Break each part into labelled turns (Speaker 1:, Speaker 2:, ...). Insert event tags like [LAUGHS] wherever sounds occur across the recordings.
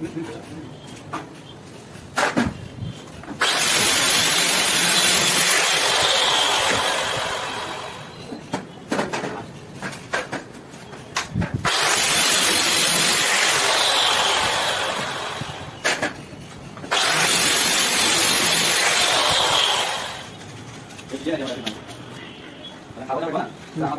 Speaker 1: 直 [LAUGHS] 接来就行了。好，我这边。然后。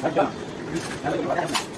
Speaker 1: Thank you.